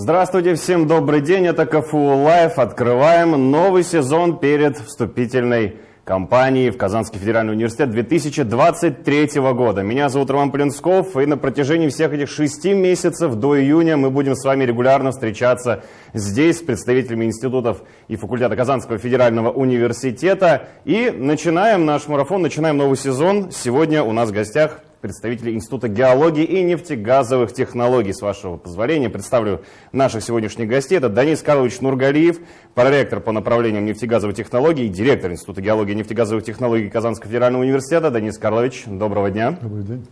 Здравствуйте, всем добрый день, это КФУ Live. Открываем новый сезон перед вступительной кампанией в Казанский федеральный университет 2023 года. Меня зовут Роман Плинсков, и на протяжении всех этих шести месяцев до июня мы будем с вами регулярно встречаться здесь с представителями институтов и факультета Казанского федерального университета. И начинаем наш марафон, начинаем новый сезон. Сегодня у нас в гостях представителей Института геологии и нефтегазовых технологий. С вашего позволения представлю наших сегодняшних гостей. Это Данис Карлович Нургалиев, проректор по направлениям нефтегазовых технологий, директор Института геологии и нефтегазовых технологий Казанского федерального университета. Данис Карлович, доброго дня. Добрый день.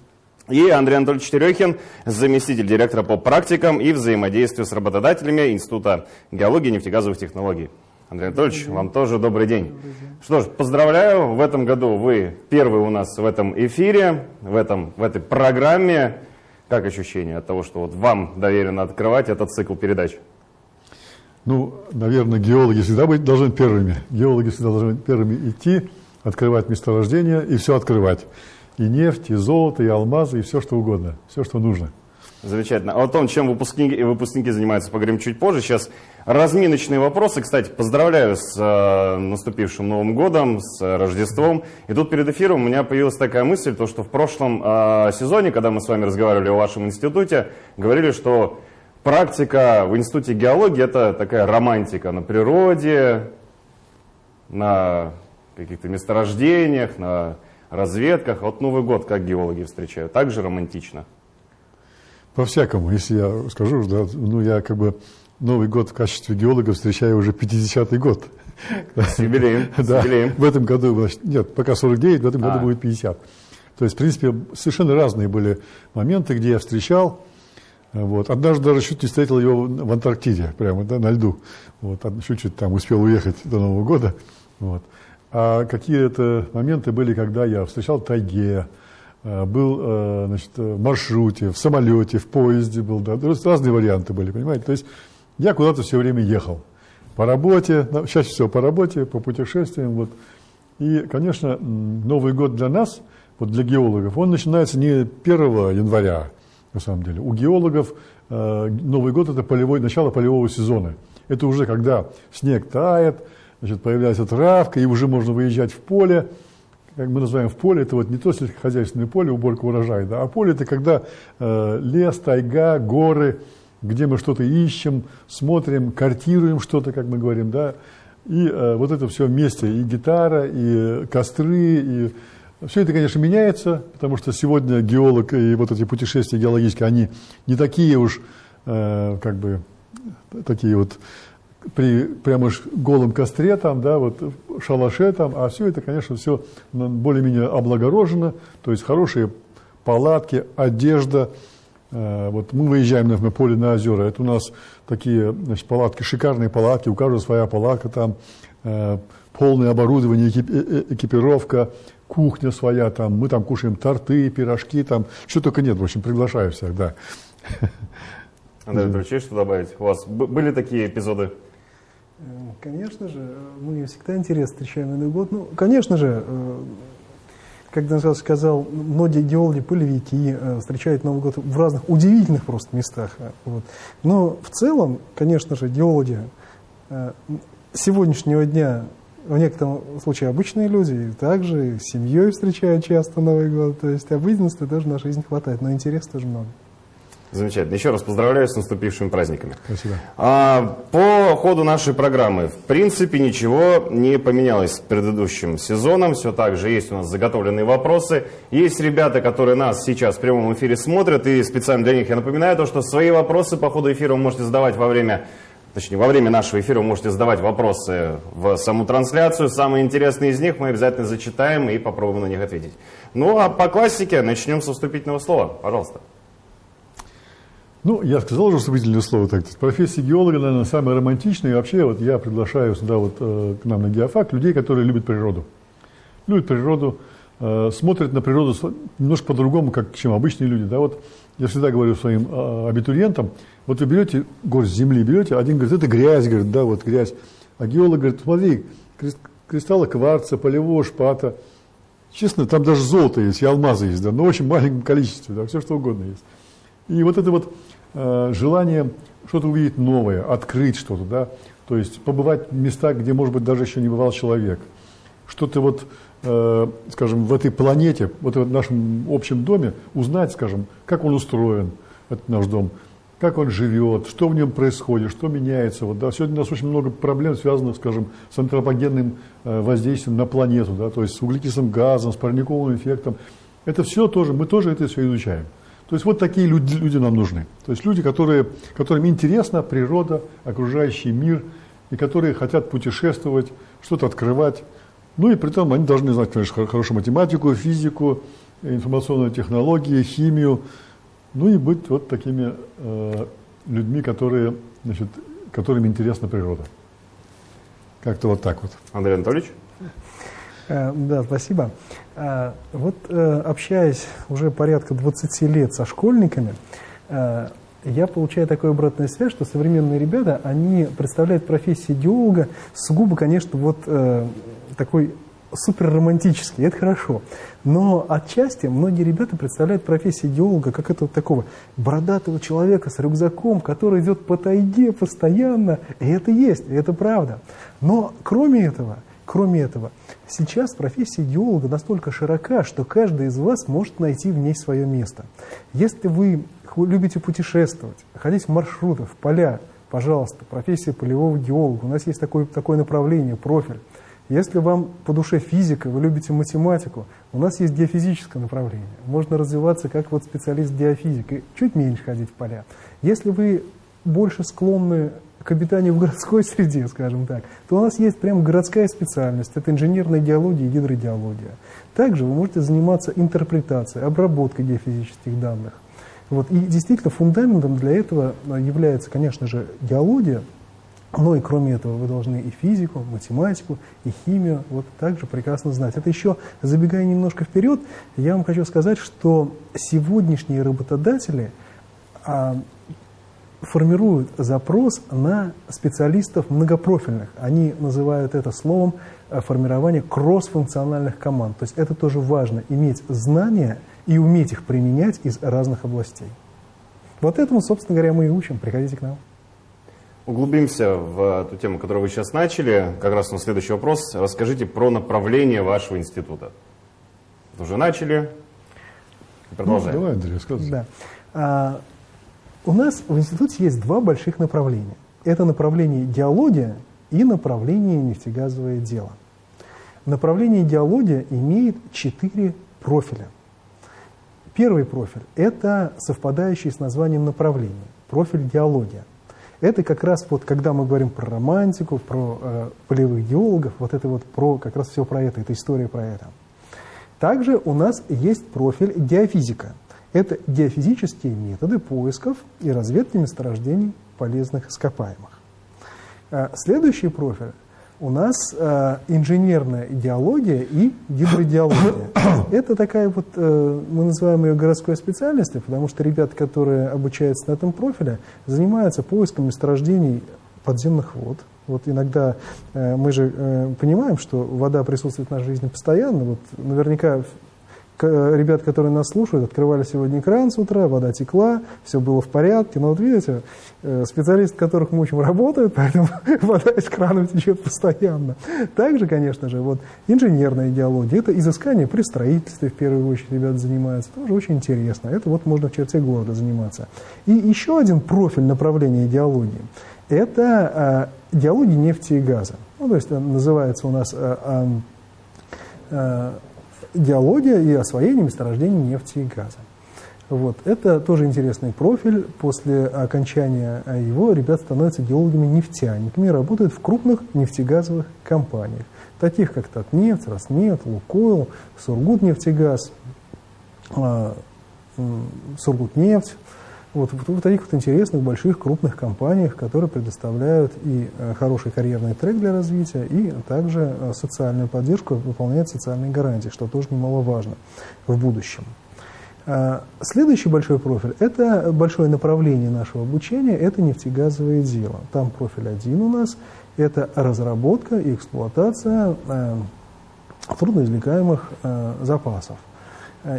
И Андрей Анатольевич Терехин, заместитель директора по практикам и взаимодействию с работодателями Института геологии и нефтегазовых технологий. Андрей Анатольевич, вам тоже добрый день. добрый день. Что ж, поздравляю, в этом году вы первый у нас в этом эфире, в, этом, в этой программе. Как ощущение от того, что вот вам доверено открывать этот цикл передач? Ну, наверное, геологи всегда быть должны первыми. Геологи всегда должны первыми идти, открывать месторождения и все открывать. И нефть, и золото, и алмазы, и все, что угодно, все, что нужно. Замечательно. А о том, чем выпускники, выпускники занимаются, поговорим чуть позже. Сейчас разминочные вопросы. Кстати, поздравляю с э, наступившим Новым годом, с Рождеством. И тут перед эфиром у меня появилась такая мысль, то, что в прошлом э, сезоне, когда мы с вами разговаривали о вашем институте, говорили, что практика в институте геологии – это такая романтика на природе, на каких-то месторождениях, на разведках. Вот Новый год как геологи встречают? Так же романтично? По-всякому, если я скажу, да, ну я как бы Новый год в качестве геолога встречаю уже 50-й год. С юбилеем, да, в этом году, значит, нет, пока 49, в этом году а. будет 50. То есть, в принципе, совершенно разные были моменты, где я встречал. Вот. Однажды даже чуть не встретил его в Антарктиде, прямо да, на льду. Вот. Чуть-чуть там успел уехать до Нового года. Вот. А какие-то моменты были, когда я встречал в тайге, был э, значит, в маршруте, в самолете, в поезде был, да, разные варианты были, понимаете. То есть я куда-то все время ехал. По работе, чаще всего по работе, по путешествиям. Вот. И, конечно, Новый год для нас, вот для геологов, он начинается не 1 января, на самом деле. У геологов э, Новый год – это полевой, начало полевого сезона. Это уже когда снег тает, значит, появляется травка, и уже можно выезжать в поле, как мы называем в поле, это вот не то сельскохозяйственное поле, уборка урожая, да, а поле это когда э, лес, тайга, горы, где мы что-то ищем, смотрим, картируем что-то, как мы говорим, да, и э, вот это все вместе, и гитара, и костры, и все это, конечно, меняется, потому что сегодня геолог и вот эти путешествия геологические, они не такие уж, э, как бы, такие вот при прямо голом костре, там, да, вот шалаше там, а все это, конечно, все более-менее облагорожено, то есть хорошие палатки, одежда. Э, вот мы выезжаем на поле на озера, это у нас такие значит, палатки, шикарные палатки, у каждого своя палатка там, э, полное оборудование, э, экипировка, кухня своя, там, мы там кушаем торты, пирожки, там, что только нет, в общем, приглашаю всех, да. Андрей Петрович, что добавить? У вас были такие эпизоды? Э, конечно же, мы всегда интересно встречаем Новый год. Ну, конечно же, э, как Дэн сказал, многие геологи, полевики э, встречают Новый год в разных удивительных просто местах. Вот. Но в целом, конечно же, геологи сегодняшнего дня в некотором случае обычные люди также с семьей встречают часто Новый год. То есть обыденности тоже в нашей жизни хватает, но интереса тоже много. Замечательно. Еще раз поздравляю с наступившими праздниками. Спасибо. А, по ходу нашей программы, в принципе, ничего не поменялось с предыдущим сезоном. Все так же есть у нас заготовленные вопросы. Есть ребята, которые нас сейчас в прямом эфире смотрят, и специально для них я напоминаю то, что свои вопросы по ходу эфира вы можете задавать во время точнее, во время нашего эфира вы можете задавать вопросы в саму трансляцию. Самые интересные из них мы обязательно зачитаем и попробуем на них ответить. Ну, а по классике начнем со вступительного слова. Пожалуйста. Ну, я сказал уже вступительное слово. Так, профессия геолога, наверное, самая романтичная. И вообще, вот я приглашаю сюда вот э, к нам на геофак людей, которые любят природу. Любят природу, э, смотрят на природу немножко по-другому, как чем обычные люди. Да, вот я всегда говорю своим э, абитуриентам, вот вы берете горсть земли, берете, один говорит, это грязь, говорит, да, вот грязь. А геолог говорит, смотри, кристаллы кварца, полевого шпата. Честно, там даже золото есть, и алмазы есть, да, но очень маленьком количестве, да, все что угодно есть. И вот это вот Э, желание что-то увидеть новое, открыть что-то, да, то есть побывать в местах, где, может быть, даже еще не бывал человек. Что-то вот, э, скажем, в этой планете, вот в нашем общем доме, узнать, скажем, как он устроен, этот наш дом, как он живет, что в нем происходит, что меняется. Вот, да. Сегодня у нас очень много проблем, связанных, скажем, с антропогенным э, воздействием на планету, да, то есть с углекислым газом, с парниковым эффектом. Это все тоже, мы тоже это все изучаем. То есть вот такие люди, люди нам нужны. То есть люди, которые, которым интересна природа, окружающий мир, и которые хотят путешествовать, что-то открывать. Ну и при том они должны знать, конечно, хорошую математику, физику, информационные технологии, химию. Ну и быть вот такими э, людьми, которые, значит, которым интересна природа. Как-то вот так вот. Андрей Анатольевич? Э, да, спасибо. Э, вот э, общаясь уже порядка 20 лет со школьниками, я получаю такую обратную связь, что современные ребята, они представляют профессию идеолога сугубо, конечно, вот такой супер романтический, это хорошо. Но отчасти многие ребята представляют профессию идеолога как этого такого бородатого человека с рюкзаком, который идет по тайге постоянно. И это есть, и это правда. Но кроме этого, Кроме этого, сейчас профессия идеолога настолько широка, что каждый из вас может найти в ней свое место. Если вы любите путешествовать, ходить в маршруты, в поля, пожалуйста, профессия полевого геолога. У нас есть такое, такое направление, профиль. Если вам по душе физика, вы любите математику, у нас есть геофизическое направление. Можно развиваться как вот специалист-геофизик и чуть меньше ходить в поля. Если вы больше склонны к обитанию в городской среде, скажем так, то у нас есть прям городская специальность. Это инженерная геология и гидрогеология. Также вы можете заниматься интерпретацией, обработкой геофизических данных. Вот. И действительно фундаментом для этого является, конечно же, геология, но и кроме этого вы должны и физику, математику, и химию вот также прекрасно знать. Это еще, забегая немножко вперед, я вам хочу сказать, что сегодняшние работодатели а, формируют запрос на специалистов многопрофильных. Они называют это словом э, формирование кроссфункциональных команд. То есть это тоже важно, иметь знания и уметь их применять из разных областей. Вот этому, собственно говоря, мы и учим. Приходите к нам. Углубимся в ту тему, которую вы сейчас начали. Как раз на следующий вопрос. Расскажите про направление вашего института. Уже начали. Продолжаем. Ну, давай, Андрей, рассказывай. Да. У нас в институте есть два больших направления. Это направление геология и направление нефтегазовое дело. Направление геология имеет четыре профиля. Первый профиль – это совпадающий с названием направления, профиль геология. Это как раз вот, когда мы говорим про романтику, про э, полевых геологов, вот это вот про, как раз все про это, это история про это. Также у нас есть профиль геофизика – это геофизические методы поисков и разведки месторождений полезных ископаемых. Э, следующий профиль у нас э, инженерная идеология и гидродиология. Это такая вот, э, мы называем ее городской специальностью, потому что ребята, которые обучаются на этом профиле, занимаются поиском месторождений подземных вод. Вот иногда э, мы же э, понимаем, что вода присутствует в нашей жизни постоянно. Вот наверняка ребят, которые нас слушают, открывали сегодня экран с утра, вода текла, все было в порядке. Но вот видите, э, специалисты, которых мы учим, работают, поэтому вода из крана течет постоянно. Также, конечно же, вот инженерная идеология, это изыскание при строительстве, в первую очередь, ребята занимаются. Тоже очень интересно. Это вот можно в черте города заниматься. И еще один профиль направления идеологии – это э, идеология нефти и газа. Ну, то есть э, называется у нас э, э, геология и освоение месторождений нефти и газа. Вот. Это тоже интересный профиль. После окончания его ребят становятся геологами-нефтяниками, работают в крупных нефтегазовых компаниях, таких как Татнефть, Роснефть, Лукойл, Сургутнефтегаз, а, Сургутнефть, вот в таких вот интересных, больших, крупных компаниях, которые предоставляют и э, хороший карьерный трек для развития, и также э, социальную поддержку, выполняют социальные гарантии, что тоже немаловажно в будущем. Э, следующий большой профиль – это большое направление нашего обучения, это нефтегазовое дело. Там профиль один у нас – это разработка и эксплуатация трудноизвлекаемых запасов.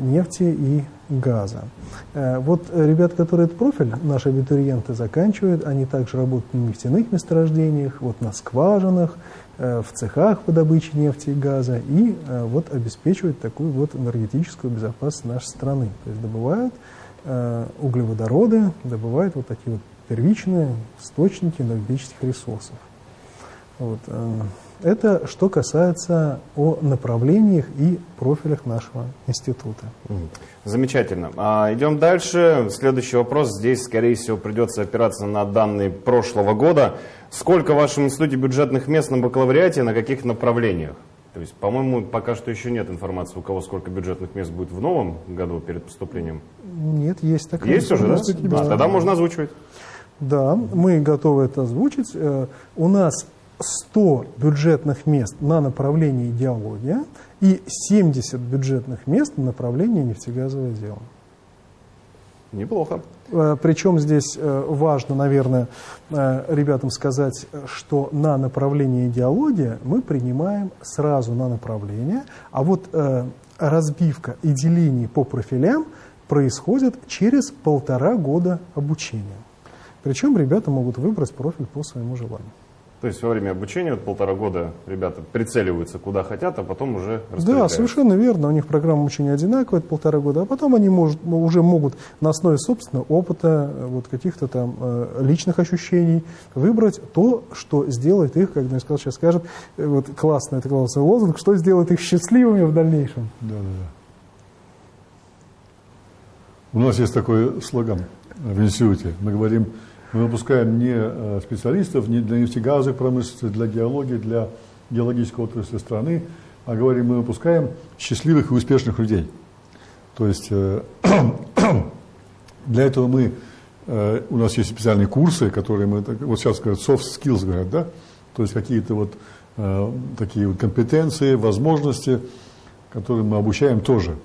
Нефти и газа. Вот ребята, которые этот профиль, наши абитуриенты, заканчивают, они также работают на нефтяных месторождениях, вот на скважинах, в цехах по добыче нефти и газа и вот обеспечивают такую вот энергетическую безопасность нашей страны. То есть добывают углеводороды, добывают вот такие вот первичные источники энергетических ресурсов. Вот. Это что касается о направлениях и профилях нашего института. Замечательно. А, идем дальше. Следующий вопрос. Здесь, скорее всего, придется опираться на данные прошлого года. Сколько в вашем институте бюджетных мест на бакалавриате, на каких направлениях? То есть, по-моему, пока что еще нет информации, у кого сколько бюджетных мест будет в новом году перед поступлением. Нет, есть такая Есть уже, да? да? Тогда можно озвучивать. Да, мы готовы это озвучить. Э, у нас 100 бюджетных мест на направлении идеология и 70 бюджетных мест на направлении нефтегазовое дело. Неплохо. Э, Причем здесь э, важно, наверное, ребятам сказать, что на направлении идеология мы принимаем сразу на направление, а вот разбивка и деление по профилям происходит через полтора года обучения. Причем ребята могут выбрать профиль по своему желанию. То есть во время обучения вот полтора года ребята прицеливаются куда хотят, а потом уже Да, совершенно верно. У них программа обучения одинаковая, это полтора года, а потом они может, уже могут на основе собственного опыта, вот каких-то там э, личных ощущений выбрать то, что сделает их, как я сказал, сейчас скажет, э, вот классный, это классный лозунг, что сделает их счастливыми в дальнейшем. Да, да, да. У нас есть такой слоган в институте. Мы говорим, мы выпускаем не э, специалистов не для нефтегазовой промышленности, для геологии, для геологической отрасли страны, а говорим, мы выпускаем счастливых и успешных людей. То есть э, для этого мы, э, у нас есть специальные курсы, которые мы, вот сейчас говорят, soft skills говорят, да, то есть какие-то вот такие вот компетенции, возможности, которые мы обучаем тоже.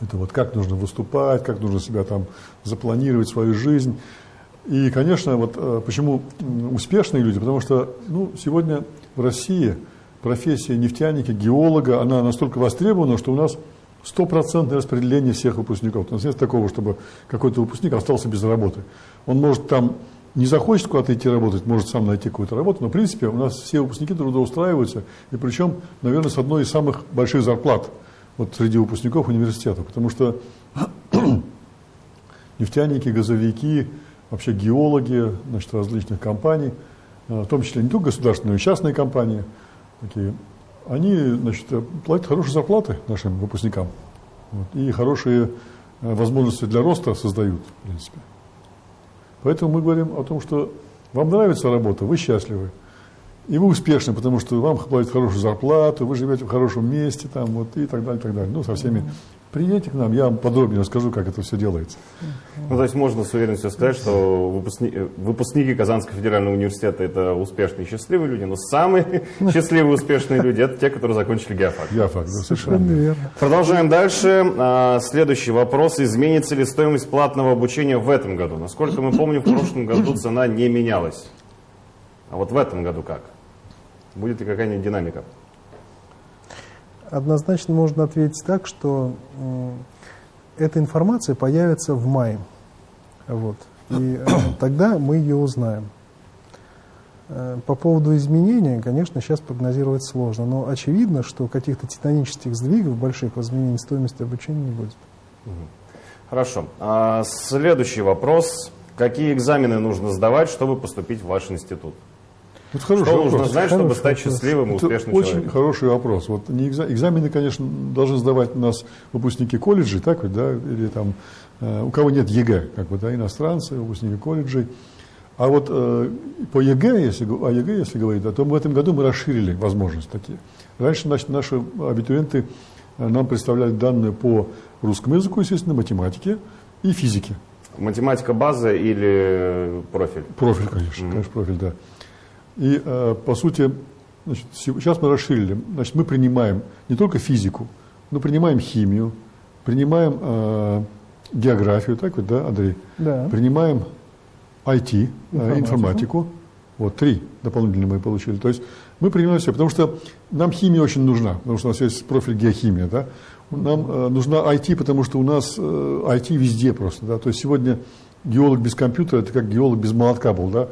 Это вот как нужно выступать, как нужно себя там запланировать свою жизнь, и, конечно, вот э, почему успешные люди, потому что ну, сегодня в России профессия нефтяника, геолога, она настолько востребована, что у нас стопроцентное распределение всех выпускников. У нас нет такого, чтобы какой-то выпускник остался без работы. Он может там не захочет куда-то идти работать, может сам найти какую-то работу, но в принципе у нас все выпускники трудоустраиваются, и причем, наверное, с одной из самых больших зарплат вот среди выпускников университета, потому что нефтяники, газовики, вообще геологи значит, различных компаний, э, в том числе не только государственные, но и частные компании, такие, они значит, платят хорошие зарплаты нашим выпускникам вот, и хорошие э, возможности для роста создают, в принципе. Поэтому мы говорим о том, что вам нравится работа, вы счастливы, и вы успешны, потому что вам платят хорошую зарплату, вы живете в хорошем месте там, вот, и так далее, и так далее. Ну, со всеми Приедете к нам, я вам подробнее расскажу, как это все делается. Ну, то есть можно с уверенностью сказать, что выпускники, выпускники Казанского федерального университета это успешные и счастливые люди, но самые счастливые и успешные люди это те, которые закончили геофак. Геофак, да, совершенно верно. Продолжаем дальше. А, следующий вопрос. Изменится ли стоимость платного обучения в этом году? Насколько мы помним, в прошлом году цена не менялась. А вот в этом году как? Будет ли какая-нибудь динамика? Однозначно можно ответить так, что эта информация появится в мае. Вот. И э, тогда мы ее узнаем. Э, по поводу изменения, конечно, сейчас прогнозировать сложно, но очевидно, что каких-то титанических сдвигов больших в изменении стоимости обучения не будет. Хорошо. А следующий вопрос. Какие экзамены нужно сдавать, чтобы поступить в ваш институт? Вот хороший Что вопрос. нужно знать, хороший чтобы стать счастливым и успешным очень человеком? хороший вопрос. Вот не экзамены, экзамены, конечно, должны сдавать у нас выпускники колледжей, так вот, да, или там, э, у кого нет ЕГЭ, как бы, да, иностранцы, выпускники колледжей. А вот э, по ЕГЭ, если, о ЕГЭ, если говорить, да, то в этом году мы расширили возможности такие. Раньше значит, наши абитуриенты э, нам представляли данные по русскому языку, естественно, математике и физике. Математика база или профиль? Профиль, конечно, mm-hmm. конечно, профиль, да. И, э, по сути, значит, сейчас мы расширили. Значит, мы принимаем не только физику, но принимаем химию, принимаем э, географию, так вот, да, Андрей? Да. Принимаем IT, э, информатику. информатику, Вот, три дополнительные мы получили. То есть мы принимаем все, потому что нам химия очень нужна, потому что у нас есть профиль геохимия, да. Нам э, нужна IT, потому что у нас э, IT везде просто, да. То есть сегодня геолог без компьютера – это как геолог без молотка был, да,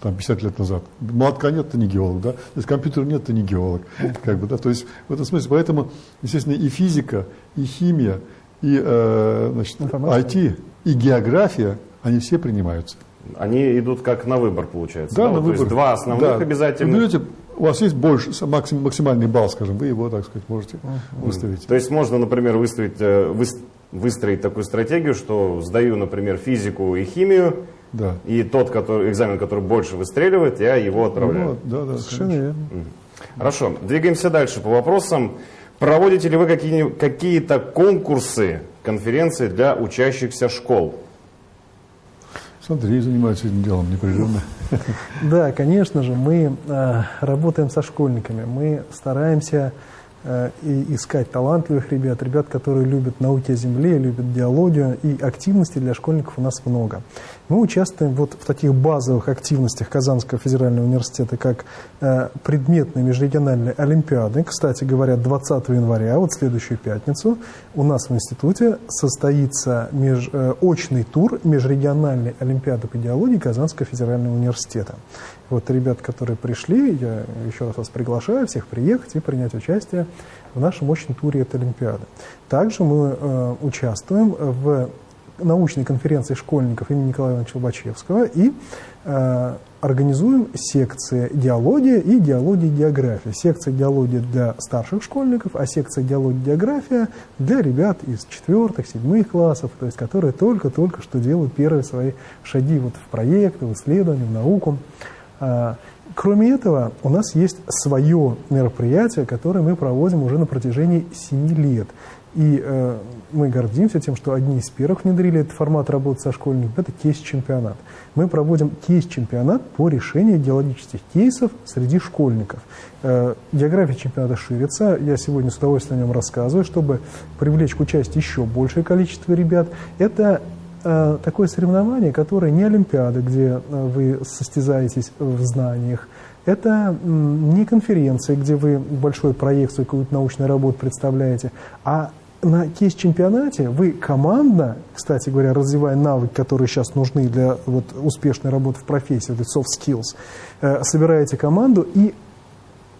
там 50 лет назад. Молотка нет, ты не геолог, да. То есть компьютера нет, ты не геолог, как бы, да. То есть в этом смысле, поэтому, естественно, и физика, и химия, и э, значит, IT, и география, они все принимаются. Они идут как на выбор, получается. Да, да? на вот, выбор. То есть два основных да. обязательно. Вы берете, у вас есть больше, максим, максимальный балл, скажем, вы его, так сказать, можете выставить. То есть можно, например, выставить, э, выс- выстроить такую стратегию, что сдаю, например, физику и химию, Да. и тот который, экзамен, который больше выстреливает, я его отправляю. Вот, да, да, Совершенно конечно. верно. Хорошо, двигаемся дальше по вопросам. Проводите ли вы какие- какие-то конкурсы, конференции для учащихся школ? Смотри, занимаются этим делом непрерывно. Да, конечно же, мы э, работаем со школьниками, мы стараемся э, и искать талантливых ребят, ребят, которые любят науки о земле, любят диалогию, и активностей для школьников у нас много. Мы участвуем вот в таких базовых активностях Казанского федерального университета, как э, предметные межрегиональные олимпиады. Кстати говоря, 20 января, вот следующую пятницу, у нас в институте состоится меж, э, очный тур межрегиональной олимпиады по идеологии Казанского федерального университета. Вот ребят, которые пришли, я еще раз вас приглашаю всех приехать и принять участие в нашем очном туре этой олимпиады. Также мы э, участвуем в научной конференции школьников имени Николая Ивановича Лобачевского и э, организуем секции диалогия и диалогия география. Секция диалогия для старших школьников, а секция диалогия география для ребят из четвертых, седьмых классов, то есть которые только-только что делают первые свои шаги вот в проекты, в исследования, в науку. А, Кроме этого, у нас есть свое мероприятие, которое мы проводим уже на протяжении 7 лет. И э, мы гордимся тем, что одни из первых внедрили этот формат работы со школьниками. Это кейс-чемпионат. Мы проводим кейс-чемпионат по решению идеологических кейсов среди школьников. Э, география чемпионата ширится. Я сегодня с удовольствием о нем рассказываю, чтобы привлечь к участию еще большее количество ребят. Это э, такое соревнование, которое не Олимпиада, где э, вы состязаетесь в знаниях. Это не конференция, где вы большой проект, свою какую-то научную работу представляете, а на кейс-чемпионате вы командно, кстати говоря, развивая навыки, которые сейчас нужны для вот, успешной работы в профессии, эти soft skills, э, собираете команду и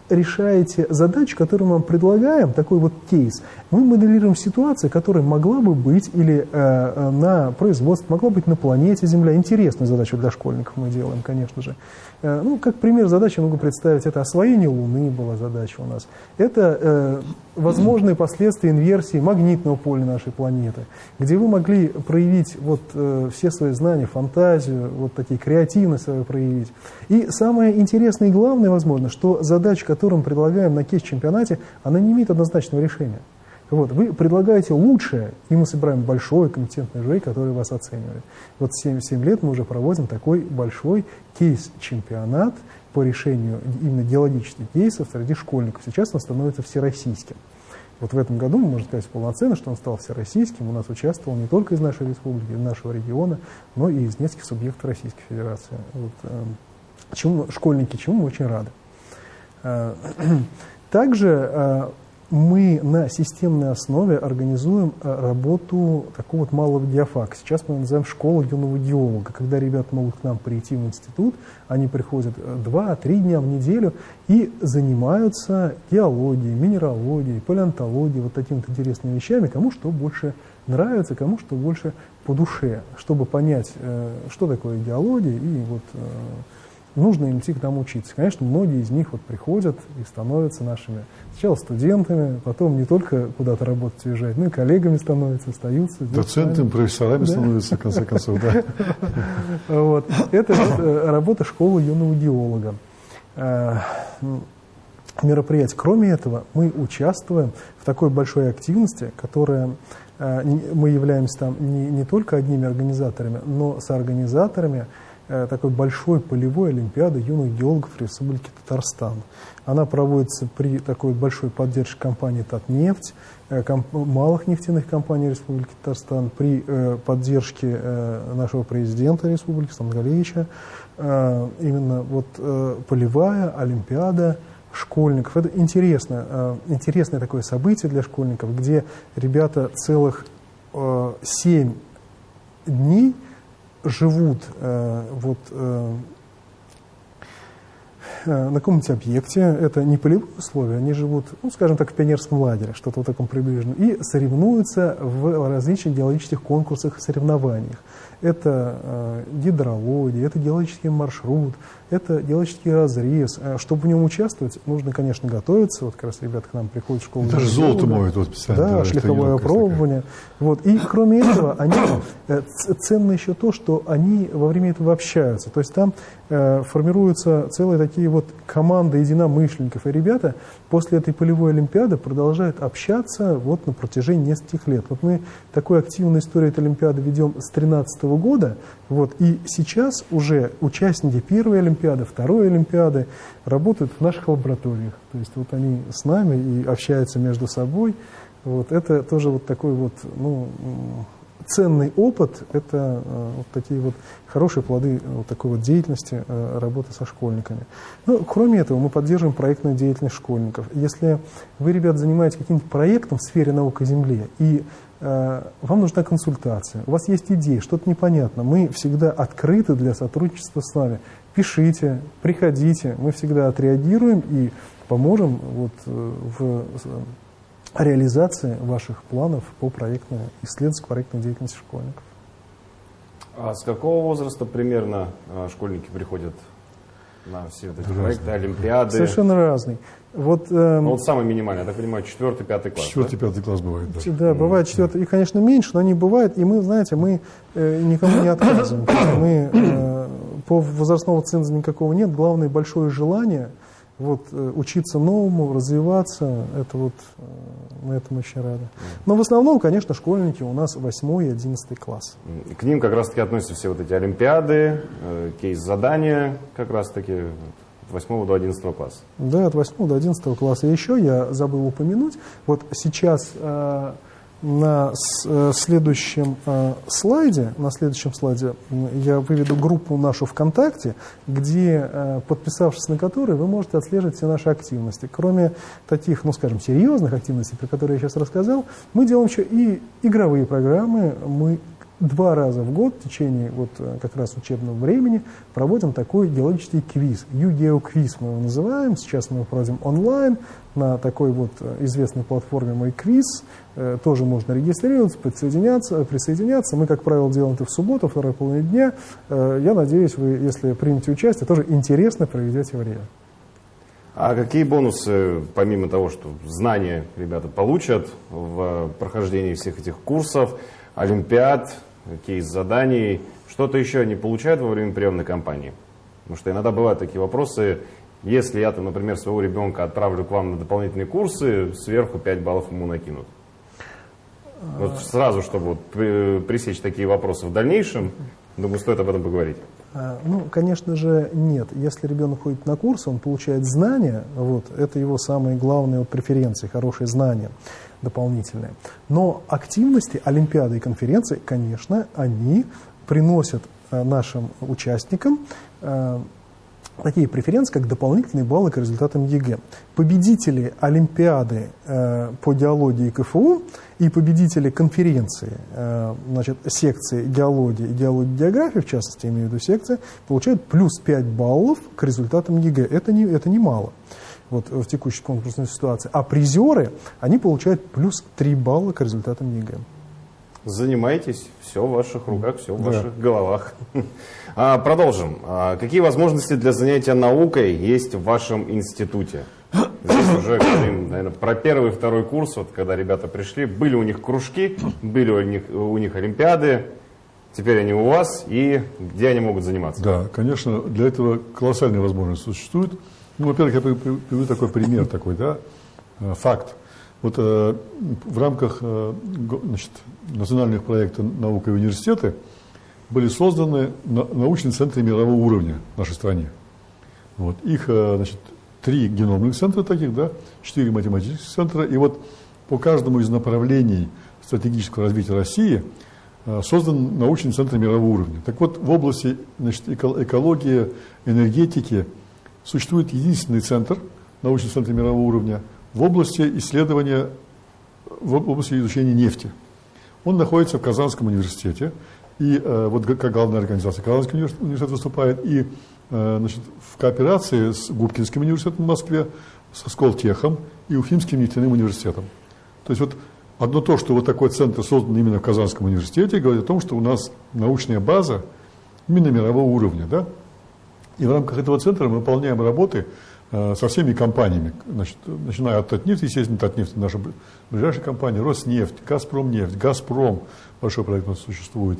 решаете задачу, которую мы вам предлагаем, такой вот кейс, мы моделируем ситуацию, которая могла бы быть или э, э, на производстве, могла быть на планете Земля. Интересную задачу для школьников мы делаем, конечно же. Э, ну, как пример задачи могу представить, это освоение Луны была задача у нас. Это э, возможные последствия инверсии магнитного поля нашей планеты, где вы могли проявить вот, э, все свои знания, фантазию, вот такие креативность свою проявить. И самое интересное и главное, возможно, что задача, которую мы предлагаем на кейс-чемпионате, она не имеет однозначного решения. Вот, вы предлагаете лучшее, и мы собираем большой компетентный жюри, который вас оценивает. Вот 7, 7 лет мы уже проводим такой большой кейс-чемпионат по решению именно геологических кейсов среди школьников. Сейчас он становится всероссийским. Вот в этом году, можем сказать полноценно, что он стал всероссийским. У нас участвовал не только из нашей республики, из нашего региона, но и из нескольких субъектов Российской Федерации. Вот, э, чему, школьники, чему мы очень рады. Э, Также э, мы на системной основе организуем э, работу такого вот малого диафака. Сейчас мы называем школу юного геолога, когда ребята могут к нам прийти в институт, они приходят 2-3 дня в неделю и занимаются геологией, минералогией, палеонтологией, вот такими вот интересными вещами, кому что больше нравится, кому что больше по душе, чтобы понять, э, что такое геология и вот э, нужно им идти к нам учиться. Конечно, многие из них вот приходят и становятся нашими сначала студентами, потом не только куда-то работать уезжать, но и коллегами становятся, остаются. Доцентами, профессорами Да. становятся, в конце концов, да. Вот. Это э, работа школы юного геолога. Э, м, Мероприятие. Кроме этого, мы участвуем в такой большой активности, которая э, мы являемся там не, не только одними организаторами, но с организаторами такой большой полевой олимпиады юных геологов Республики Татарстан. Она проводится при такой большой поддержке компании «Татнефть», э, комп малых нефтяных компаний Республики Татарстан, при э, поддержке э, нашего президента Республики Стангалевича. Э, именно вот э, полевая олимпиада школьников. Это интересно, э, интересное такое событие для школьников, где ребята целых э, 7 дней живут э, вот, э, э, на каком-нибудь объекте, это не полевые условия, они живут, ну, скажем так, в пионерском лагере, что-то вот таком приближенном, и соревнуются в различных геологических конкурсах и соревнованиях. Это э, гидрология, это геологический маршрут, это геологический разрез. Э, чтобы в нем участвовать, нужно, конечно, готовиться. Вот как раз ребята к нам приходят в школу. Даже золото моют вот специально. Да, шлифовое опробование. Вот. И кроме этого, они, э, ценно еще то, что они во время этого общаются. То есть там э, формируются целые такие вот команды единомышленников. И ребята после этой полевой олимпиады продолжают общаться вот на протяжении нескольких лет. Вот мы такую активную историю этой олимпиады ведем с 2013 года. Вот. И сейчас уже участники первой олимпиады, второй олимпиады работают в наших лабораториях. То есть вот они с нами и общаются между собой. Вот. Это тоже вот такой вот, ну, ценный опыт, это э, вот такие вот хорошие плоды вот такой вот деятельности, э, работы со школьниками. Ну, кроме этого, мы поддерживаем проектную деятельность школьников. Если вы, ребят, занимаетесь каким-то проектом в сфере науки о Земле, и э, вам нужна консультация, у вас есть идеи, что-то непонятно, мы всегда открыты для сотрудничества с вами. Пишите, приходите, мы всегда отреагируем и поможем вот, э, в реализации ваших планов по проектной, исследовательско-проектной деятельности школьников. А с какого возраста примерно а, школьники приходят на все вот эти разный. проекты, олимпиады? Совершенно разный. Вот, э, ну, вот самый минимальный, я так понимаю, четвертый, пятый класс. Четвертый, да? пятый класс бывает, да. Да, бывает четвертый. И, конечно, меньше, но они бывают. И мы, знаете, мы э, никому не отказываем. Мы, э, по возрастного ценза никакого нет. Главное, большое желание – вот, э, учиться новому, развиваться, это вот, э, мы этому очень рады. Но в основном, конечно, школьники у нас 8 и 11 класс. К ним как раз-таки относятся все вот эти олимпиады, э, кейс-задания, как раз-таки 8 до 11 класса. Да, от 8 до 11 класса. И еще я забыл упомянуть, вот сейчас на э, следующем э, слайде, на следующем слайде я выведу группу нашу ВКонтакте, где, э, подписавшись на которой, вы можете отслеживать все наши активности. Кроме таких, ну скажем, серьезных активностей, про которые я сейчас рассказал, мы делаем еще и игровые программы. Мы два раза в год в течение вот как раз учебного времени проводим такой геологический квиз. ЮГЕО-квиз мы его называем. Сейчас мы его проводим онлайн на такой вот известной платформе «Мой квиз». Э, тоже можно регистрироваться, присоединяться, присоединяться. Мы, как правило, делаем это в субботу, второй половине дня. Э, я надеюсь, вы, если примете участие, тоже интересно проведете время. А какие бонусы, помимо того, что знания ребята получат в прохождении всех этих курсов, олимпиад, кейс-заданий, что-то еще они получают во время приемной кампании? Потому что иногда бывают такие вопросы, если я, там, например, своего ребенка отправлю к вам на дополнительные курсы, сверху 5 баллов ему накинут. Вот сразу, чтобы вот пресечь такие вопросы в дальнейшем, думаю, стоит об этом поговорить. А, ну, конечно же, нет. Если ребенок ходит на курсы, он получает знания, вот, это его самые главные вот, преференции, хорошие знания дополнительные. Но активности, олимпиады и конференции, конечно, они приносят а, нашим участникам а, такие преференции, как дополнительные баллы к результатам ЕГЭ. Победители Олимпиады э, по геологии КФУ и победители конференции, э, значит, секции геологии и геологии географии, в частности, имею в виду секции, получают плюс 5 баллов к результатам ЕГЭ. Это, не, это немало вот, в текущей конкурсной ситуации. А призеры, они получают плюс 3 балла к результатам ЕГЭ. Занимайтесь, все в ваших руках, все в да. ваших головах. А, продолжим. А, какие возможности для занятия наукой есть в вашем институте? Здесь уже говорим, наверное, про первый и второй курс, вот когда ребята пришли, были у них кружки, были у них, у них олимпиады, теперь они у вас, и где они могут заниматься? Да, конечно, для этого колоссальные возможности существуют. Ну, во-первых, я приведу такой пример, такой, да, э, факт. Вот э, в рамках э, значит, национальных проектов наука и университеты были созданы научные центры мирового уровня в нашей стране. Вот. Их, значит, три геномных центра таких, да, четыре математических центра, и вот по каждому из направлений стратегического развития России создан научный центр мирового уровня. Так вот, в области значит, экологии, энергетики существует единственный центр, научный центр мирового уровня, в области исследования, в области изучения нефти. Он находится в Казанском университете, и э, вот как главная организация Казанский университет выступает, и э, значит, в кооперации с Губкинским университетом в Москве, со Сколтехом и Уфимским нефтяным университетом. То есть вот одно то, что вот такой центр создан именно в Казанском университете, говорит о том, что у нас научная база именно мирового уровня. Да? И в рамках этого центра мы выполняем работы э, со всеми компаниями, значит, начиная от Татнефти, естественно, Татнефть наша ближайшая компания, Роснефть, Газпромнефть, Газпром, большой проект у нас существует,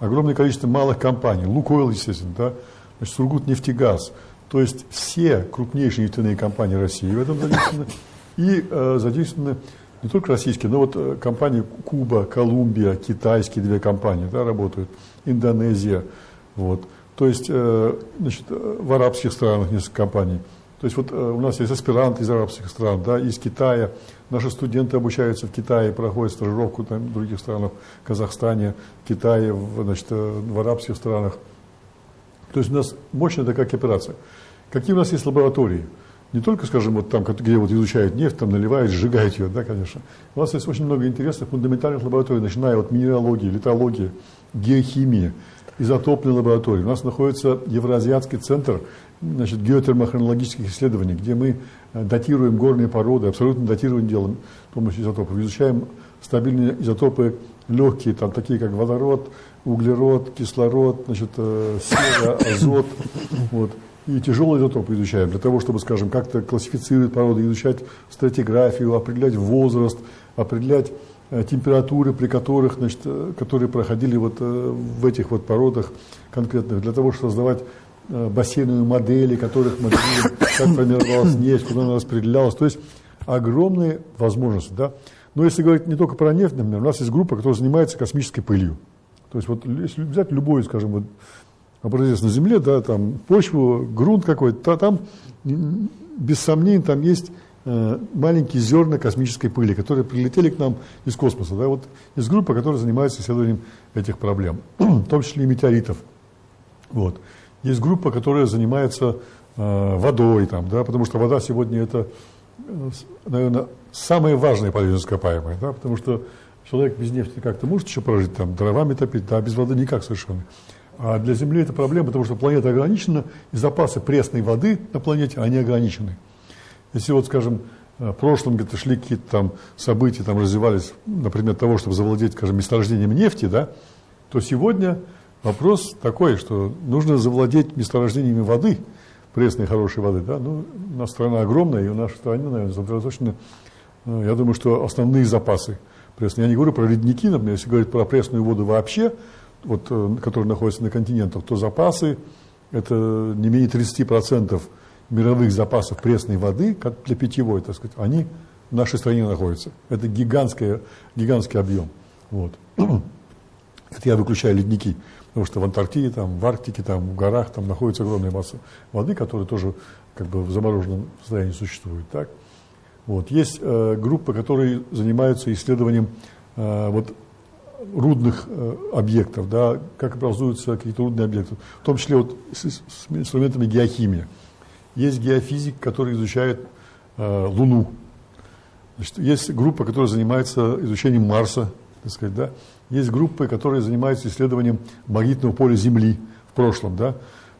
огромное количество малых компаний, Лукойл, естественно, да, значит, Сургутнефтегаз, то есть все крупнейшие нефтяные компании России в этом задействованы, и э, задействованы не только российские, но вот э, компании Куба, Колумбия, китайские две компании да, работают, Индонезия, вот. То есть, э, значит, в арабских странах несколько компаний. То есть вот э, у нас есть аспиранты из арабских стран, да, из Китая. Наши студенты обучаются в Китае, проходят стажировку там, в других странах, в Казахстане, в Китае, в, значит, э, в арабских странах. То есть у нас мощная такая кооперация. Какие у нас есть лаборатории? Не только, скажем, вот там, где вот изучают нефть, там наливают, сжигают ее, да, конечно. У нас есть очень много интересных фундаментальных лабораторий, начиная от минералогии, литологии, геохимии, изотопной лаборатории. У нас находится Евроазиатский центр значит, геотермохронологических исследований, где мы э, датируем горные породы, абсолютно датирование делаем с помощью изотопов. Изучаем стабильные изотопы легкие, там, такие как водород, углерод, кислород, значит, э, сера, азот. Вот. И тяжелые изотопы изучаем для того, чтобы, скажем, как-то классифицировать породы, изучать стратиграфию, определять возраст, определять температуры, при которых, значит, э, которые проходили вот э, в этих вот породах конкретных, для того, чтобы создавать бассейновые модели, которых моделируем, как формировалась нефть, куда она распределялась. То есть огромные возможности. Да? Но если говорить не только про нефть, например, у нас есть группа, которая занимается космической пылью. То есть вот если взять любой, скажем, вот, образец на Земле, да, там почву, грунт какой-то, там без сомнений там есть Э, маленькие зерна космической пыли, которые прилетели к нам из космоса. Да, вот из группы, которая занимается исследованием этих проблем, в том числе и метеоритов. Вот. Есть группа, которая занимается э, водой, там, да, потому что вода сегодня это, э, наверное, самое важное полезное ископаемое, да, потому что человек без нефти как-то может еще прожить, там, дровами топить, да, без воды никак совершенно. А для Земли это проблема, потому что планета ограничена, и запасы пресной воды на планете, они ограничены. Если вот, скажем, в прошлом где-то шли какие-то там события, там развивались, например, того, чтобы завладеть, скажем, месторождением нефти, да, то сегодня вопрос такой, что нужно завладеть месторождениями воды, пресной хорошей воды, да, ну, у нас страна огромная, и у нашей стране, наверное, сосредоточены, э, я думаю, что основные запасы пресной. Я не говорю про ледники, например, если говорить про пресную воду вообще, вот, э, которые находятся на континентах, то запасы, это не менее 30% мировых запасов пресной воды, как для питьевой, так сказать, они в нашей стране находятся. Это гигантский, гигантский объем. Вот. Это я выключаю ледники, потому что в Антарктиде, там, в Арктике, там, в горах там находится огромная масса воды, которая тоже как бы в замороженном состоянии существует. Так? Вот. Есть э, группы, которые занимаются исследованием э, вот, рудных э, объектов, да, как образуются какие-то рудные объекты, в том числе вот с, с инструментами геохимии. Есть геофизик, который изучает э, Луну. Значит, есть группа, которая занимается изучением Марса. Так сказать, да? Есть группы, которые занимаются исследованием магнитного поля Земли в прошлом. Да?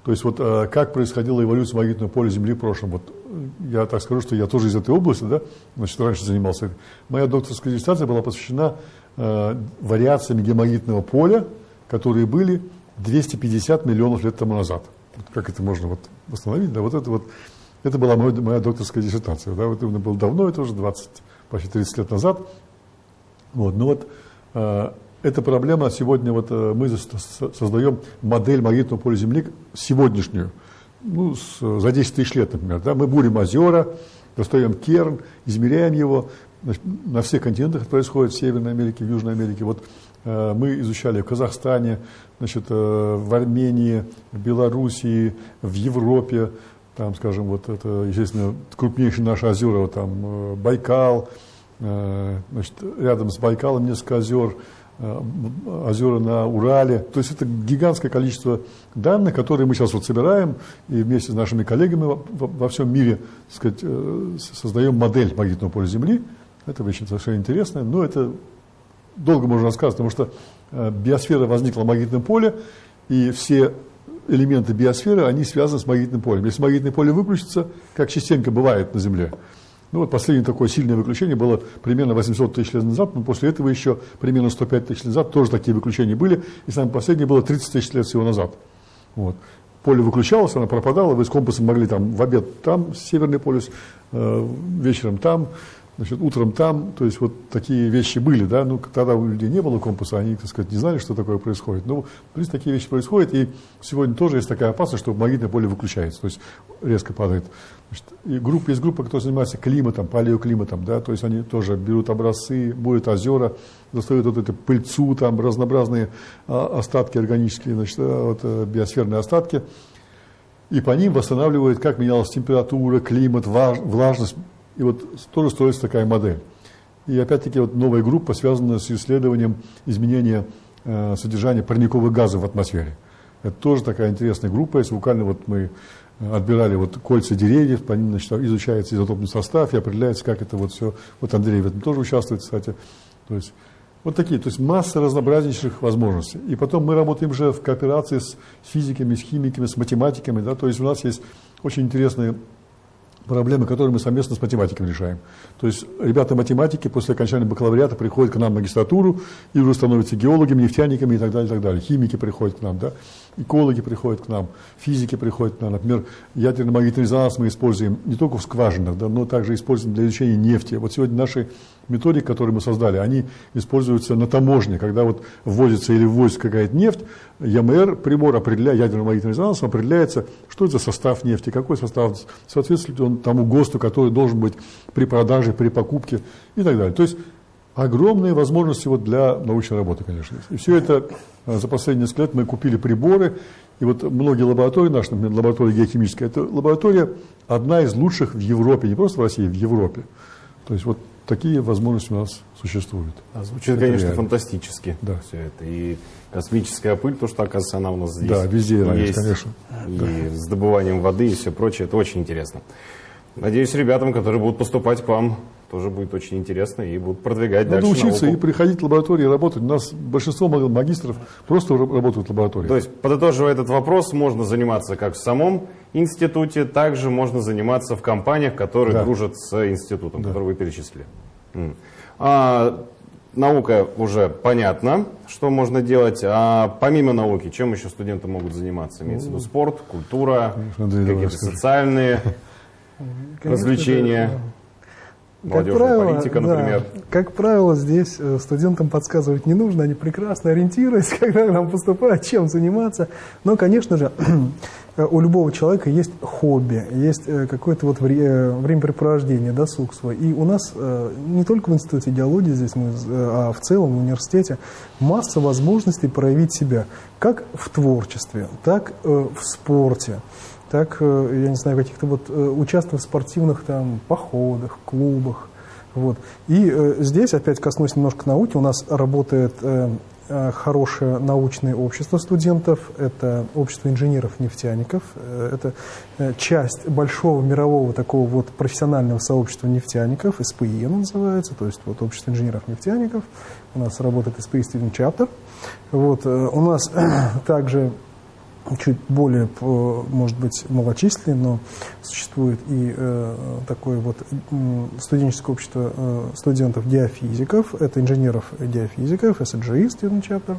То есть вот э, как происходила эволюция магнитного поля Земли в прошлом. Вот, э, я так скажу, что я тоже из этой области, да? Значит, раньше занимался. Моя докторская диссертация была посвящена э, вариациям геомагнитного поля, которые были 250 миллионов лет тому назад как это можно вот восстановить, да, вот это вот, это была моя, моя докторская диссертация, да, вот это было давно, это уже 20, почти 30 лет назад, вот, но вот э, эта проблема сегодня, вот э, мы создаем модель магнитного поля Земли сегодняшнюю, ну, с, за 10 тысяч лет, например, да, мы бурим озера, достаем керн, измеряем его, значит, на всех континентах это происходит, в Северной Америке, в Южной Америке, вот э, мы изучали в Казахстане, значит, э, в Армении, в Белоруссии, в Европе, там, скажем, вот это, естественно, крупнейшие наши озера, вот там э, Байкал, значит, рядом с Байкалом несколько озер, озера на Урале. То есть это гигантское количество данных, которые мы сейчас вот собираем и вместе с нашими коллегами во, всем мире сказать, создаем модель магнитного поля Земли. Это вещь совершенно интересная, но это долго можно рассказывать, потому что э, биосфера возникла в магнитном поле, и все элементы биосферы, они связаны с магнитным полем. Если магнитное поле выключится, как частенько бывает на Земле, ну вот последнее такое сильное выключение было примерно 800 тысяч лет назад, но после этого еще примерно 105 тысяч лет назад тоже такие выключения были, и самое последнее было 30 тысяч лет всего назад. Вот. Поле выключалось, оно пропадало, вы с компасом могли там в обед там, северный полюс, э, вечером там, значит, утром там, то есть вот такие вещи были, да, ну, тогда у людей не было компаса, они, так сказать, не знали, что такое происходит. Но, в принципе, такие вещи происходят, и сегодня тоже есть такая опасность, что магнитное поле выключается, то есть резко падает. Значит, и группа, есть группа, которая занимается климатом, палеоклиматом, да, то есть они тоже берут образцы, будет озера, достают вот эту пыльцу, там разнообразные а, остатки органические, значит, а, вот, а, биосферные остатки, и по ним восстанавливают, как менялась температура, климат, влажность, и вот тоже строится такая модель. И опять-таки вот новая группа связана с исследованием изменения э, содержания парниковых газов в атмосфере. Это тоже такая интересная группа. Если буквально вот мы отбирали вот кольца деревьев, по ним значит, изучается изотопный состав и определяется, как это вот все. Вот Андрей в этом тоже участвует, кстати. То есть вот такие, то есть масса разнообразнейших возможностей. И потом мы работаем уже в кооперации с физиками, с химиками, с математиками. Да? То есть у нас есть очень интересные проблемы, которые мы совместно с математиками решаем. То есть ребята-математики после окончания бакалавриата приходят к нам в магистратуру и уже становятся геологами, нефтяниками и так далее, и так далее. Химики приходят к нам, да, экологи приходят к нам, физики приходят к нам. Например, ядерный магнитный резонанс мы используем не только в скважинах, да, но также используем для изучения нефти. Вот сегодня наши методики, которые мы создали, они используются на таможне, когда вот ввозится или ввозится какая-то нефть, ЯМР, прибор определяет, ядерный магнитный резонанс, определяется, что это за состав нефти, какой состав, соответствует он тому ГОСТу, который должен быть при продаже, при покупке и так далее. То есть огромные возможности вот для научной работы, конечно. И все это э, за последние несколько лет мы купили приборы, и вот многие лаборатории наши, например, лаборатория геохимическая, это лаборатория одна из лучших в Европе, не просто в России, в Европе. То есть вот такие возможности у нас существуют. А звучит, это конечно, реально. фантастически да. все это. И космическая пыль, то, что, оказывается, она у нас здесь Да, везде есть, конечно. И да. с добыванием воды и все прочее, это очень интересно. Надеюсь, ребятам, которые будут поступать к вам, тоже будет очень интересно и будут продвигать Надо дальше учиться науку. и приходить в лабораторию и работать. У нас большинство магистров просто работают в лаборатории. То есть, подытоживая этот вопрос, можно заниматься как в самом институте, также можно заниматься в компаниях, которые да. дружат с институтом, да. который вы перечислили. А, наука уже понятно, что можно делать. А помимо науки, чем еще студенты могут заниматься? Имеется в виду спорт, культура, какие-то социальные развлечения. Молодежная как правило, политика, например. Да, как правило, здесь э, студентам подсказывать не нужно, они прекрасно ориентируются, когда нам поступают, чем заниматься. Но, конечно же, у любого человека есть хобби, есть э, какое-то вот э, времяпрепровождение, досуг свой. И у нас не только в Институте идеологии здесь, мы, а в целом в университете масса возможностей проявить себя как в творчестве, так в спорте так, э, я не знаю, каких-то вот э, участвовать в спортивных там походах, клубах. Вот. И э, здесь, опять коснусь немножко науки, у нас работает э, э хорошее научное общество студентов, это общество инженеров-нефтяников, это часть большого мирового такого вот профессионального сообщества нефтяников, СПИ называется, то есть вот общество инженеров-нефтяников, у нас работает СПИ Student Chapter, вот, у нас также чуть более, может быть, малочисленный, но существует и э, такое вот студенческое общество э, студентов-диафизиков, это инженеров-диафизиков, SGI, Student Chapter.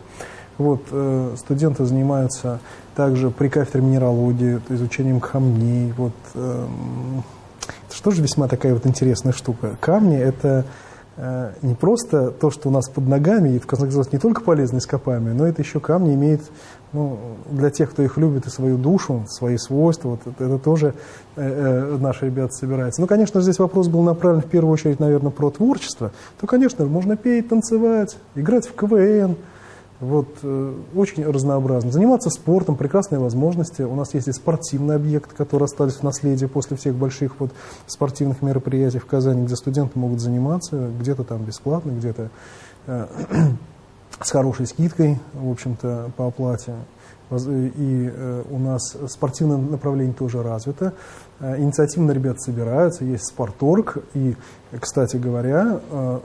Вот, э, студенты занимаются также при кафедре минералогии, изучением камней. Вот, э, это тоже весьма такая вот интересная штука. Камни – это э, не просто то, что у нас под ногами, и в конце концов не только полезные ископаемые, но это еще камни имеют ну, для тех, кто их любит, и свою душу, свои свойства, вот это, это тоже э, э, наши ребята собираются. Ну, конечно, здесь вопрос был направлен в первую очередь, наверное, про творчество. То, конечно, можно петь, танцевать, играть в КВН, Вот, э, очень разнообразно. Заниматься спортом, прекрасные возможности. У нас есть и спортивный объект, который остались в наследии после всех больших вот, спортивных мероприятий в Казани, где студенты могут заниматься, где-то там бесплатно, где-то э, с хорошей скидкой, в общем-то, по оплате. И э, у нас спортивное направление тоже развито. Э, инициативно ребята собираются, есть спорторг. И, кстати говоря, э,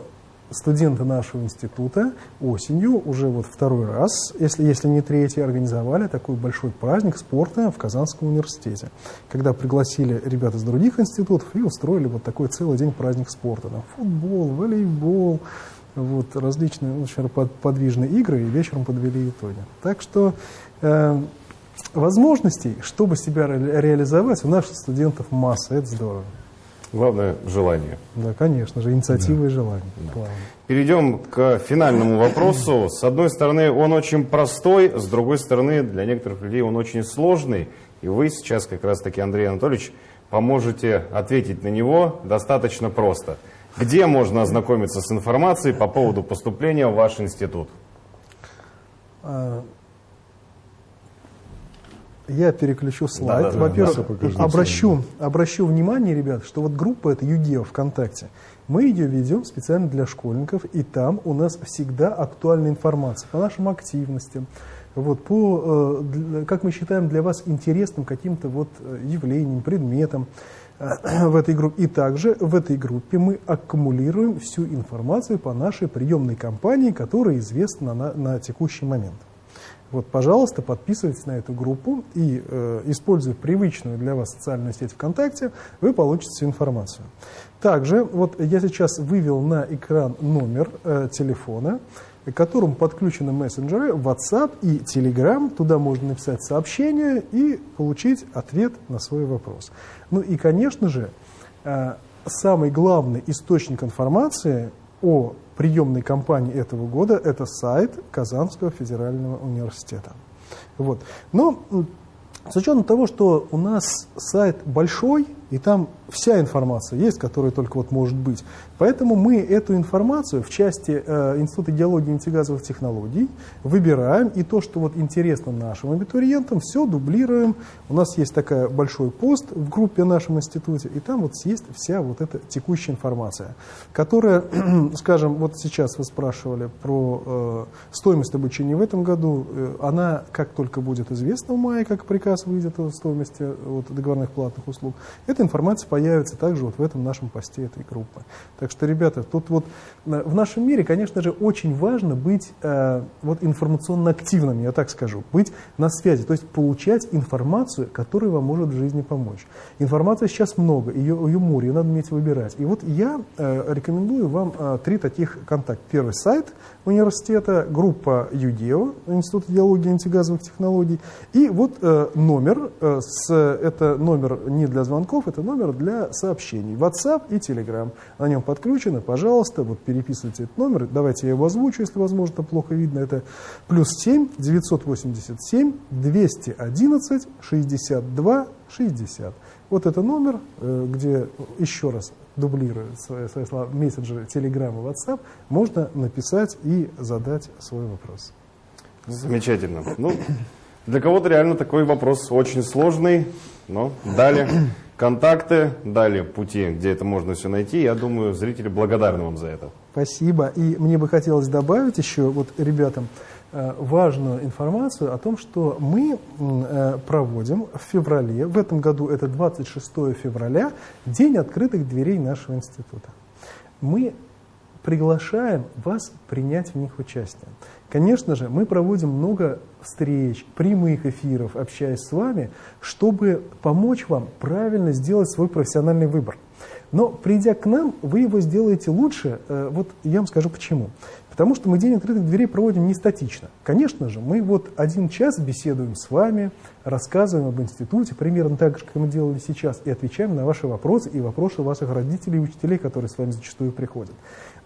студенты нашего института осенью уже вот второй раз, если, если не третий, организовали такой большой праздник спорта в Казанском университете, когда пригласили ребят из других институтов и устроили вот такой целый день праздник спорта. Там футбол, волейбол, вот, различные очень подвижные игры, и вечером подвели итоги. Так что э, возможностей, чтобы себя ре реализовать, у наших студентов масса, это здорово. Главное – желание. Да, конечно же, инициатива да. и желание. Да. Перейдем к финальному вопросу. С одной стороны, он очень простой, с другой стороны, для некоторых людей он очень сложный. И вы сейчас, как раз-таки, Андрей Анатольевич, поможете ответить на него достаточно просто. Где можно ознакомиться с информацией по поводу поступления в ваш институт? А, я переключу слайд. Да, да, Во-первых, да, обращу, обращу внимание, ребят, что вот группа это ЮДЕО ВКонтакте. Мы ее ведем специально для школьников, и там у нас всегда актуальная информация по нашим активностям, вот, по, э, как мы считаем, для вас интересным каким-то вот э, явлением, предметом в этой группе. И также в этой группе мы аккумулируем всю информацию по нашей приемной кампании, которая известна на, на текущий момент. Вот, пожалуйста, подписывайтесь на эту группу и, э, используя привычную для вас социальную сеть ВКонтакте, вы получите всю информацию. Также, вот я сейчас вывел на экран номер э, телефона, к которому подключены мессенджеры WhatsApp и Telegram. Туда можно написать сообщение и получить ответ на свой вопрос. Ну и, конечно же, э, самый главный источник информации о приемной кампании этого года – это сайт Казанского федерального университета. Вот. Но с учетом того, что у нас сайт большой, и там вся информация есть, которая только вот может быть. Поэтому мы эту информацию в части э, Института геологии и нефтегазовых технологий выбираем, и то, что вот интересно нашим абитуриентам, все дублируем. У нас есть такой большой пост в группе в нашем институте, и там вот есть вся вот эта текущая информация, которая, скажем, вот сейчас вы спрашивали про э, стоимость обучения в этом году, э, она как только будет известна в мае, как приказ выйдет о стоимости вот, договорных платных услуг, это информация появится также вот в этом нашем посте этой группы. Так что, ребята, тут вот э, в нашем мире, конечно же, очень важно быть э, вот информационно активным, я так скажу, быть на связи, то есть получать информацию, которая вам может в жизни помочь. Информации сейчас много, ее, ее море, ее надо уметь выбирать. И вот я э, рекомендую вам э, три таких контакта. Первый сайт университета, группа ЮДЕО, Институт геологии и антигазовых технологий, и вот э, номер, э, с, это номер не для звонков, это номер для сообщений. WhatsApp и Telegram. На нем подключено, пожалуйста, вот переписывайте этот номер. Давайте я его озвучу, если возможно, плохо видно. Это плюс 7 987 211 62 60. Вот это номер, э, где еще раз дублирует свои, свои слова мессенджеры Telegram и WhatsApp, можно написать и задать свой вопрос. Замечательно. Ну, для кого-то реально такой вопрос очень сложный, но дали контакты, дали пути, где это можно все найти. Я думаю, зрители благодарны вам за это. Спасибо. И мне бы хотелось добавить еще вот ребятам э, важную информацию о том, что мы э, проводим в феврале, в этом году это 26 февраля, День открытых дверей нашего института. Мы приглашаем вас принять в них участие. Конечно же, мы проводим много встреч, прямых эфиров, общаясь с вами, чтобы помочь вам правильно сделать свой профессиональный выбор. Но придя к нам, вы его сделаете лучше. Э, вот я вам скажу почему. Потому что мы День открытых дверей проводим не статично. Конечно же, мы вот один час беседуем с вами, рассказываем об институте, примерно так же, как мы делали сейчас, и отвечаем на ваши вопросы и вопросы ваших родителей и учителей, которые с вами зачастую приходят.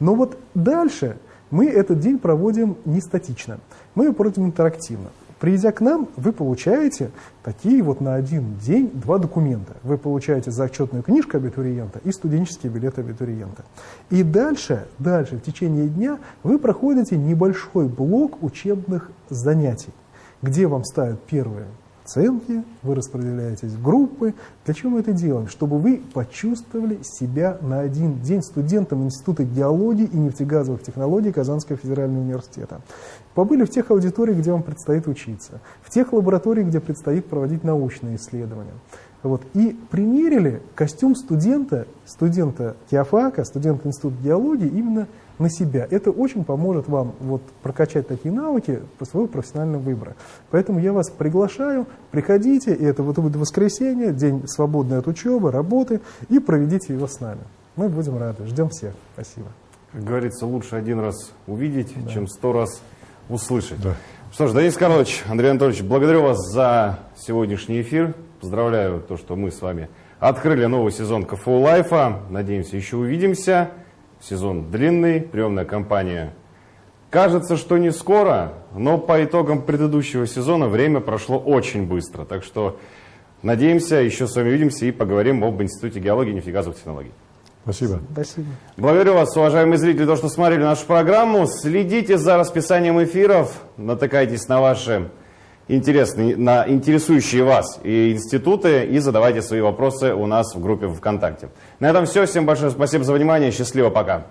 Но вот дальше мы этот день проводим не статично, мы его проводим интерактивно. Придя к нам, вы получаете такие вот на один день два документа. Вы получаете зачетную книжку абитуриента и студенческий билет абитуриента. И дальше, дальше, в течение дня вы проходите небольшой блок учебных занятий, где вам ставят первые оценки, вы распределяетесь в группы. Для чего мы это делаем? Чтобы вы почувствовали себя на один день студентом Института геологии и нефтегазовых технологий Казанского федерального университета. Побыли в тех аудиториях, где вам предстоит учиться, в тех лабораториях, где предстоит проводить научные исследования. Вот. И примерили костюм студента, студента теофака, студента Института геологии именно на себя. Это очень поможет вам вот, прокачать такие навыки по своему профессиональному выбору. Поэтому я вас приглашаю, приходите, и это вот будет воскресенье, день свободный от учебы, работы, и проведите его с нами. Мы будем рады. Ждем всех. Спасибо. Как говорится, лучше один раз увидеть, да. чем сто раз услышать. Да. Что ж, Денис Карлович, Андрей Анатольевич, благодарю вас за сегодняшний эфир. Поздравляю то, что мы с вами открыли новый сезон КФУ Лайфа. Надеемся, еще увидимся. Сезон длинный, приемная кампания кажется, что не скоро, но по итогам предыдущего сезона время прошло очень быстро. Так что надеемся, еще с вами увидимся и поговорим об Институте геологии и нефтегазовых технологий. Спасибо. Спасибо. Благодарю вас, уважаемые зрители, за то, что смотрели нашу программу. Следите за расписанием эфиров, натыкайтесь на ваши интересные, на интересующие вас и институты и задавайте свои вопросы у нас в группе ВКонтакте. На этом все. Всем большое спасибо за внимание. Счастливо. Пока.